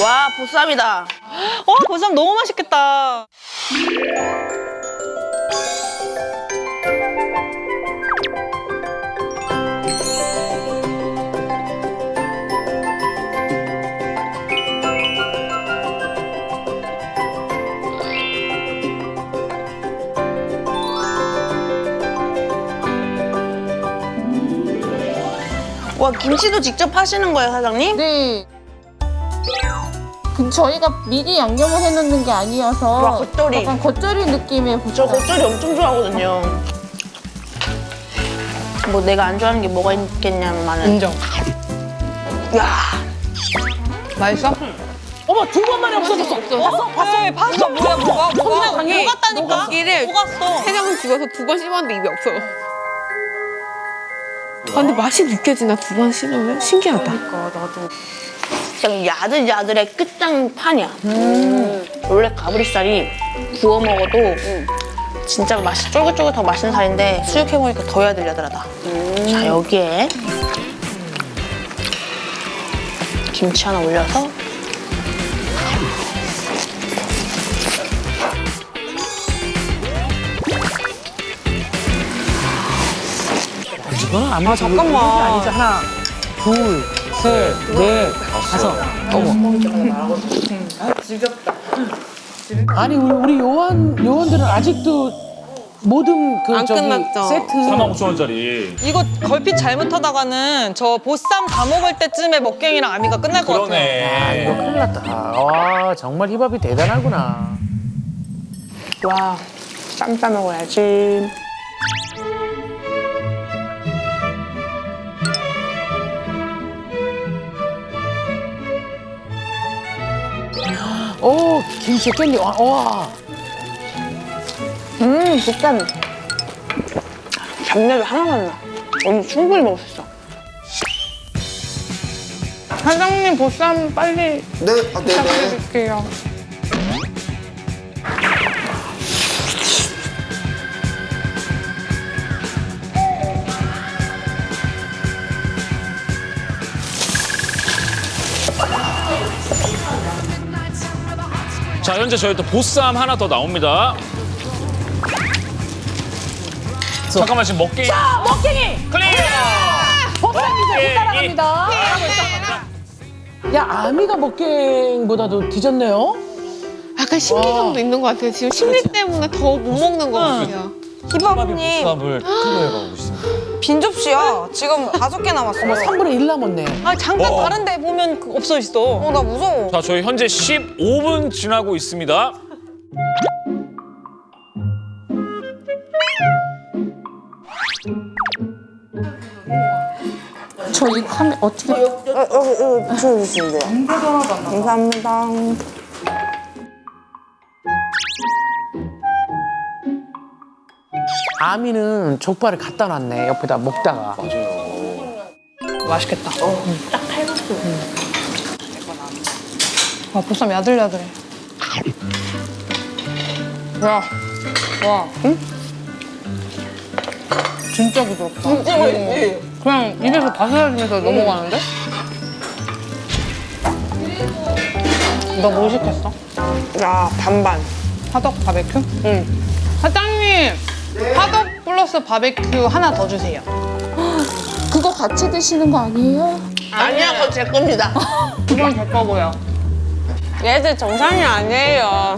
와 보쌈이다. 어, 보쌈 너무 맛있겠다. 와 김치도 직접 하시는 거예요 사장님? 네. 그 저희가 미리 양념을 해놓는 게 아니어서 와, 겉절이. 약간 겉절이 느낌의 저 보쌈. 겉절이 엄청 좋아하거든요. 뭐 내가 안 좋아하는 게 뭐가 있겠냐면 인정. 야 맛있어? 어머 두 번 만에 없어졌어. 봤어? 봤어? 네, 봤어. 뭐야, 뭐가, 뭐가. 강해. 녹았다니까? 이를 녹았어. 세 장을 집어서 두 번 씹었는데 입에 없어. 아, 근데 맛이 느껴지나 두 번 씹으면 신기하다. 그 냥 야들야들의 끝장판이야. 원래 가브리살이 구워 먹어도 진짜 맛이 쫄깃쫄깃하고 맛있는 살인데 수육해 먹으니까 더 야들야들하다. 자 여기에 김치 하나 올려서 아마 잠깐만. 아니지 하나, 둘, 셋, 넷, 다섯. 어머. 아니 우리, 우리 요원 요원들은 아직도 모든 그 안 저기 끝났죠. 세트 45,000원짜리. 이거 걸핏 잘못하다가는 저 보쌈 다 먹을 때쯤에 먹갱이랑 아미가 끝날 것 같아요. 아 이거 그러네. 큰일 났다. 와 정말 힙합이 대단하구나. 와 쌈싸 먹어야지. 오 김치 깻잎 와, 와. 음 보쌈 잡내도 하나도 안 나. 오늘 충분히 먹을 수 있어. 사장님 보쌈 빨리 네, 아, 네, 네. 드릴게요. 자, 현재 저희 또 보쌈 하나 더 나옵니다. 잠깐만 지금 먹기. 자, 먹기. clear. 먹갱이 따라갑니다. 야 아미가 먹갱보다도 뒤졌네요. 약간 신기감도 있는 것 같아요. 지금 심리 때문에 더 못 먹는 것 같아요. 희밥님 보쌈을 clear해가고 있습니다. 빈 접시야. 지금 다섯 개 남았어. 어머 3분의 1 남았네. 아 잠깐 어. 다른 데 보면 그 없어 있어. 어, 나 무서워. 자, 저희 현재 15분 지나고 있습니다. 저 이거 하면 어떻게 어, 어, 어, 붙여주시면 돼요. 감사합니다. 아미는 족발을 갖다 놨네 옆에다 먹다가. 맛있겠다. 딱 칼국수. 와 보쌈 야들야들해. 와, 와, 응? 진짜 부드럽다. 진짜 맛있지? 그냥 입에서 바스락해서 넘어가는데? 너뭐 시켰어? 야 반반. 화덕 바베큐? 응. 사장님, 화덕 플러스 바베큐 하나 더 주세요. 그거 같이 드시는 거 아니에요? 아니야 그거 제 겁니다. 그건 제 거고요. 얘들 정상이 아니에요.